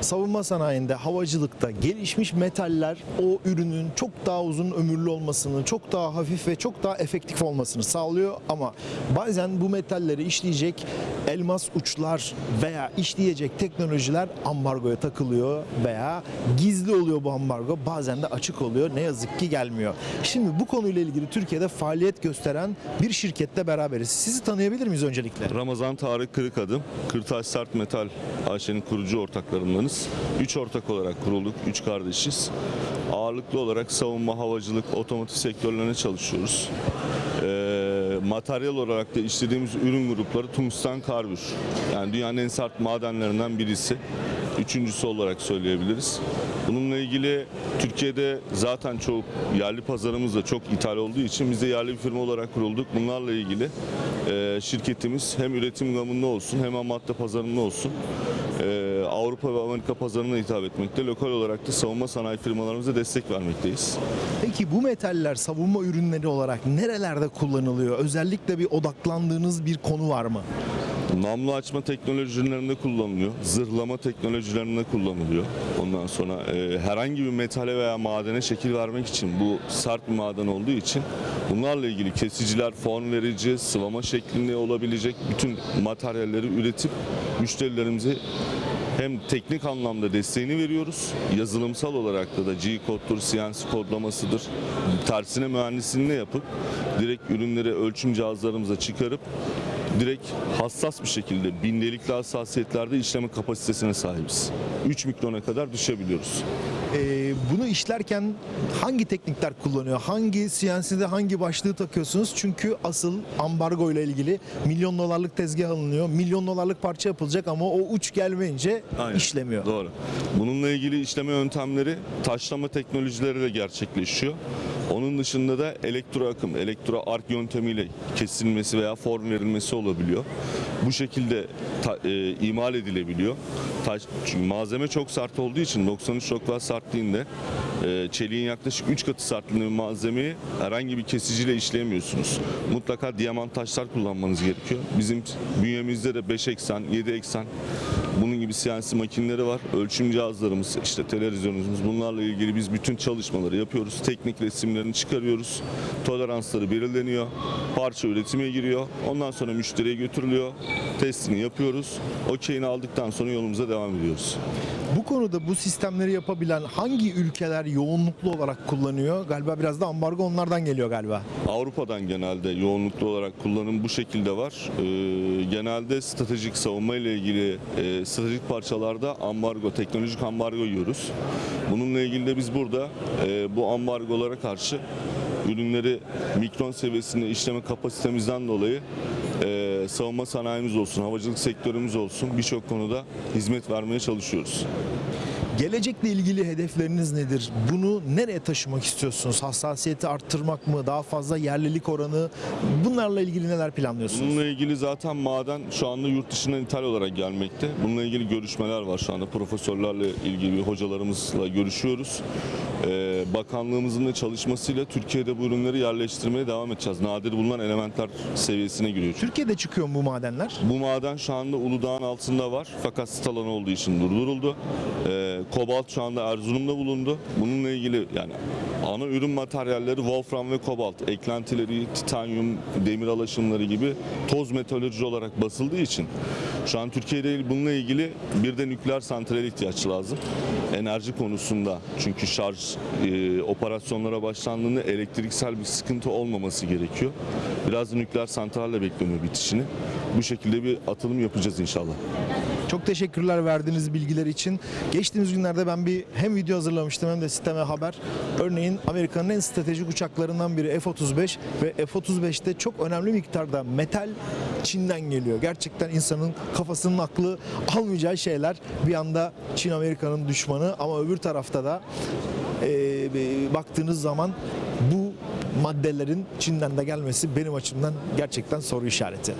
savunma sanayinde, havacılıkta gelişmiş metaller o ürünün çok daha uzun ömürlü olmasını, çok daha hafif ve çok daha efektif olmasını sağlıyor. Ama bazen bu metalleri işleyecek elmas uçlar veya işleyecek teknolojiler ambargoya takılıyor veya gizli oluyor bu ambargo. Bazen de açık oluyor. Ne yazık ki gelmiyor. Şimdi bu konuyla ilgili Türkiye'de faaliyet gösteren bir şirkette beraberiz. Sizi tanıyabilir miyiz öncelikle? Ramazan Tarık Kırıkadım, Kırtaş Sert Metal AŞ'nin kurucu ortaklarındanız. Üç ortak olarak kurulduk, üç kardeşiz. Ağırlıklı olarak savunma, havacılık, otomotiv sektörlerine çalışıyoruz. Ee, materyal olarak da işlediğimiz ürün grupları tungsten karbür. Yani dünyanın en sert madenlerinden birisi. Üçüncüsü olarak söyleyebiliriz. Bununla ilgili Türkiye'de zaten çok yerli pazarımız da çok ithal olduğu için biz de yerli bir firma olarak kurulduk. Bunlarla ilgili e, şirketimiz hem üretim gamında olsun hem ham madde pazarında olsun e, Avrupa ve Amerika pazarına hitap etmekte. Lokal olarak da savunma sanayi firmalarımıza destek vermekteyiz. Peki bu metaller savunma ürünleri olarak nerelerde kullanılıyor? Özellikle bir odaklandığınız bir konu var mı? Namlu açma teknolojilerinde kullanılıyor. Zırhlama teknolojilerinde kullanılıyor. Ondan sonra e, herhangi bir metale veya madene şekil vermek için bu sert bir maden olduğu için bunlarla ilgili kesiciler, form verici, sıvama şeklinde olabilecek bütün materyalleri üretip müşterilerimize hem teknik anlamda desteğini veriyoruz. Yazılımsal olarak da da G-koddur, CNC kodlamasıdır. Tersine mühendisliğini yapıp direkt ürünleri ölçüm cihazlarımıza çıkarıp direkt hassas bir şekilde bindelikli hassasiyetlerde işleme kapasitesine sahibiz. 3 mikrona kadar düşebiliyoruz. Ee, bunu işlerken hangi teknikler kullanıyor? Hangi CNC'de hangi başlığı takıyorsunuz? Çünkü asıl ambargo ile ilgili milyon dolarlık tezgah alınıyor. Milyon dolarlık parça yapılacak ama o uç gelmeyince Aynen. işlemiyor. Doğru. Bununla ilgili işleme yöntemleri taşlama teknolojileriyle gerçekleşiyor. Dışında da elektro akım, elektro ark yöntemiyle kesilmesi veya form verilmesi olabiliyor. Bu şekilde ta- e, imal edilebiliyor. Taş, malzeme çok sert olduğu için 93 Rockwell sertliğinde e, çeliğin yaklaşık 3 katı sertliğinde bir malzemeyi herhangi bir kesiciyle işleyemiyorsunuz. Mutlaka diamant taşlar kullanmanız gerekiyor. Bizim bünyemizde de 5 eksen, 7 eksen bunun gibi CNC makineleri var. Ölçüm cihazlarımız, işte televizyonumuz bunlarla ilgili biz bütün çalışmaları yapıyoruz. Teknik resimlerini çıkarıyoruz. Toleransları belirleniyor. Parça üretime giriyor. Ondan sonra müşteriye götürülüyor. Testini yapıyoruz. Okeyini aldıktan sonra yolumuza devam ediyoruz. Bu konuda bu sistemleri yapabilen hangi ülkeler yoğunluklu olarak kullanıyor? Galiba biraz da ambargo onlardan geliyor galiba. Avrupa'dan genelde yoğunluklu olarak kullanım bu şekilde var. Ee, genelde stratejik savunma ile ilgili e, stratejik parçalarda ambargo, teknolojik ambargo yiyoruz. Bununla ilgili de biz burada e, bu ambargolara karşı ürünleri mikron seviyesinde işleme kapasitemizden dolayı e, savunma sanayimiz olsun, havacılık sektörümüz olsun birçok konuda hizmet vermeye çalışıyoruz. Gelecekle ilgili hedefleriniz nedir? Bunu nereye taşımak istiyorsunuz? Hassasiyeti arttırmak mı? Daha fazla yerlilik oranı? Bunlarla ilgili neler planlıyorsunuz? Bununla ilgili zaten maden şu anda yurt dışından ithal olarak gelmekte. Bununla ilgili görüşmeler var şu anda. Profesörlerle ilgili hocalarımızla görüşüyoruz. Ee, bakanlığımızın da çalışmasıyla Türkiye'de bu ürünleri yerleştirmeye devam edeceğiz. Nadir bulunan elementler seviyesine giriyor. Türkiye'de çıkıyor mu bu madenler? Bu maden şu anda Uludağ'ın altında var fakat sit alanı olduğu için durduruldu. Ee, kobalt şu anda Erzurum'da bulundu. Bununla ilgili yani ana ürün materyalleri wolfram ve kobalt, eklentileri, titanyum, demir alaşımları gibi toz metalurji olarak basıldığı için şu an Türkiye'de bununla ilgili bir de nükleer santrale ihtiyaç lazım. Enerji konusunda çünkü şarj e, operasyonlara başlandığında elektriksel bir sıkıntı olmaması gerekiyor. Biraz da nükleer santralle bekleniyor bitişini. Bu şekilde bir atılım yapacağız inşallah. Çok teşekkürler verdiğiniz bilgiler için. Geçtiğimiz günlerde ben bir hem video hazırlamıştım hem de sisteme haber. Örneğin Amerika'nın en stratejik uçaklarından biri F-35 ve F-35'te çok önemli miktarda metal Çin'den geliyor. Gerçekten insanın kafasının aklı almayacağı şeyler. Bir anda Çin Amerika'nın düşmanı ama öbür tarafta da e, baktığınız zaman bu maddelerin Çin'den de gelmesi benim açımdan gerçekten soru işareti.